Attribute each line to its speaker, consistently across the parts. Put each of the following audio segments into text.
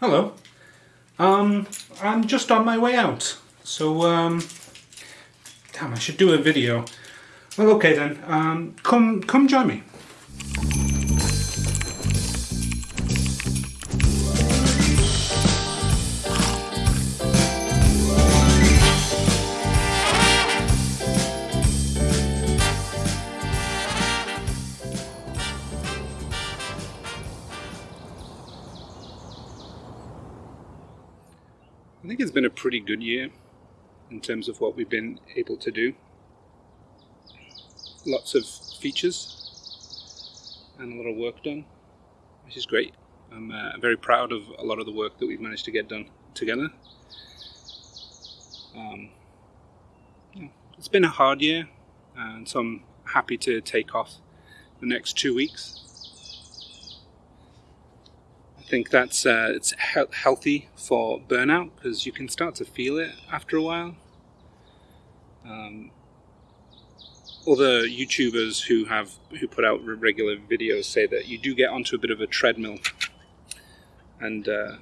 Speaker 1: Hello. Um, I'm just on my way out. So, um, damn, I should do a video. Well, okay then. Um, come, come join me. I think it's been a pretty good year in terms of what we've been able to do. Lots of features and a lot of work done, which is great. I'm uh, very proud of a lot of the work that we've managed to get done together. Um, yeah, it's been a hard year, and so I'm happy to take off the next two weeks think that's uh, it's he- healthy for burnout because you can start to feel it after a while. Um, other YouTubers who have who put out regular videos say that you do get onto a bit of a treadmill, and uh,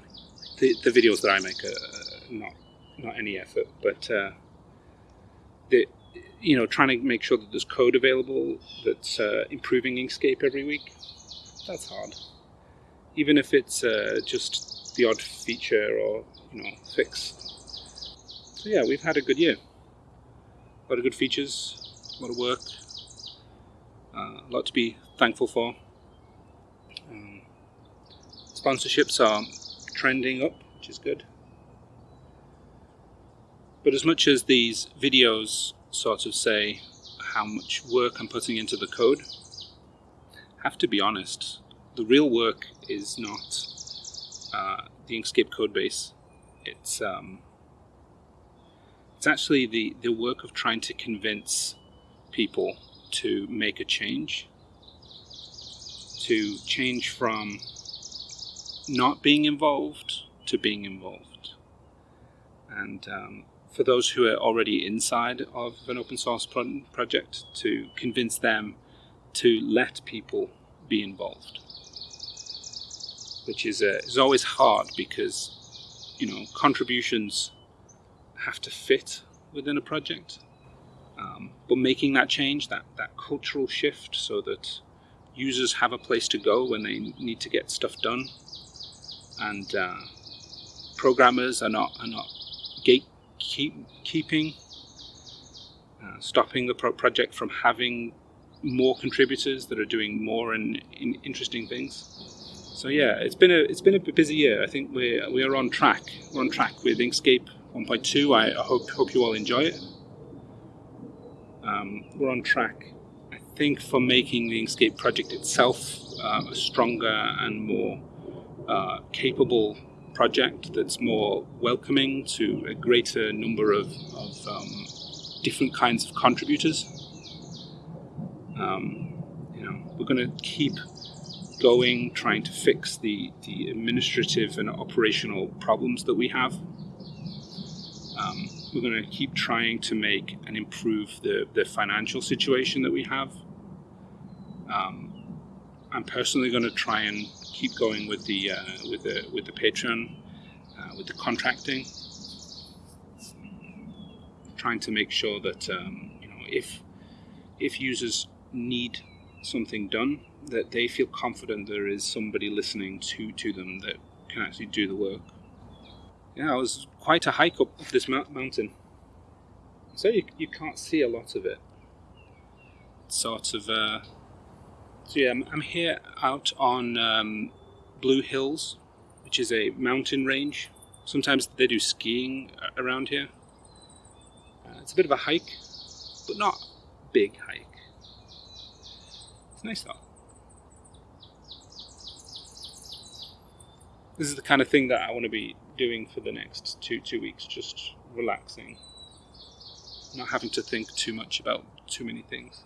Speaker 1: the the videos that I make are not not any effort, but uh, the you know trying to make sure that there's code available that's uh, improving Inkscape every week. That's hard even if it's uh, just the odd feature or you know fix. So yeah, we've had a good year. A lot of good features, a lot of work, uh, a lot to be thankful for. Um, sponsorships are trending up, which is good. But as much as these videos sort of say how much work I'm putting into the code, I have to be honest, the real work is not uh, the Inkscape code base. It's um, it's actually the, the work of trying to convince people to make a change, to change from not being involved to being involved. And um, for those who are already inside of an open source pro- project, to convince them to let people be involved which is uh, is always hard because you know contributions have to fit within a project. Um, but making that change, that that cultural shift, so that users have a place to go when they need to get stuff done, and uh, programmers are not are not gatekeeping, uh, stopping the pro- project from having more contributors that are doing more and in interesting things. So yeah, it's been a it's been a busy year. I think we we are on track. We're on track with Inkscape 1.2. I, I hope hope you all enjoy it. Um, we're on track, I think, for making the Inkscape project itself uh, a stronger and more uh, capable project that's more welcoming to a greater number of, of um, different kinds of contributors. Um, you know, we're going to keep going, trying to fix the, the administrative and operational problems that we have. Um, we're going to keep trying to make and improve the, the financial situation that we have. Um, I'm personally going to try and keep going with the uh, with the with the Patreon, uh, with the contracting, trying to make sure that um, you know if if users need something done, that they feel confident there is somebody listening to, to them that can actually do the work. Yeah, it was quite a hike up this mountain. So you, you can't see a lot of it. sort of, uh, so yeah, I'm, I'm, here out on um, Blue Hills, which is a mountain range. Sometimes they do skiing around here. Uh, it's a bit of a hike, but not big hike. It's nice though. This is the kind of thing that I want to be doing for the next two two weeks, just relaxing, not having to think too much about too many things.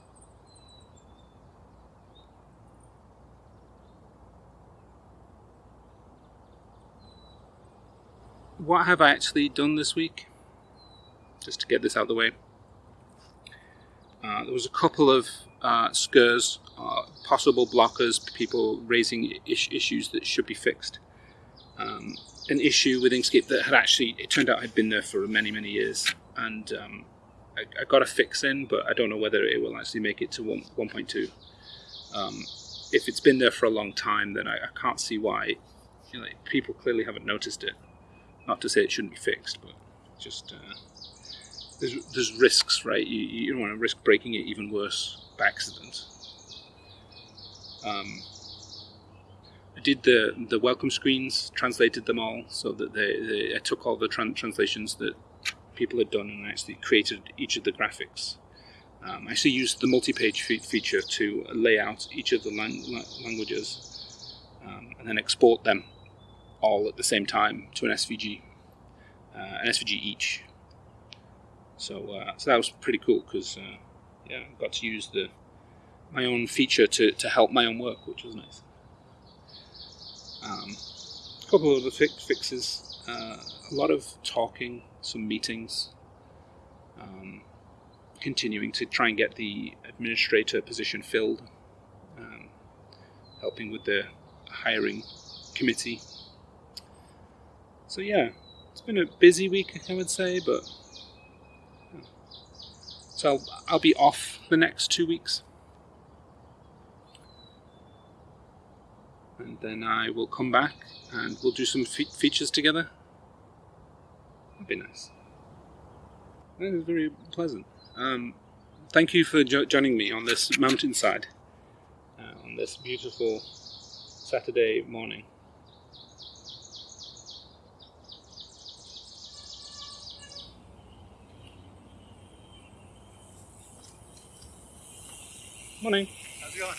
Speaker 1: What have I actually done this week? Just to get this out of the way. Uh, there was a couple of uh, SCRs, uh, possible blockers, people raising is- issues that should be fixed. Um, an issue with Inkscape that had actually it turned out had been there for many many years, and um, I, I, got a fix in, but I don't know whether it will actually make it to 1, 1.2. Um, if it's been there for a long time, then I, I can't see why. You know, people clearly haven't noticed it. Not to say it shouldn't be fixed, but just uh, there's there's risks, right? You, you don't want to risk breaking it even worse by accident. Um, I did the the welcome screens, translated them all, so that they, they I took all the tran- translations that people had done and actually created each of the graphics. Um, I actually used the multi-page fe- feature to lay out each of the lang- languages um, and then export them all at the same time to an SVG, uh, an SVG each. So, uh, so that was pretty cool because uh, yeah, I got to use the my own feature to, to help my own work, which was nice. Um, a couple of other fixes, uh, a lot of talking, some meetings, um, continuing to try and get the administrator position filled, um, helping with the hiring committee. So yeah, it's been a busy week, I would say, but so I'll, I'll be off the next two weeks. And then I will come back and we'll do some fe- features together. That'd be nice. That is very pleasant. Um, thank you for jo- joining me on this mountainside uh, on this beautiful Saturday morning. Morning.
Speaker 2: How's it going?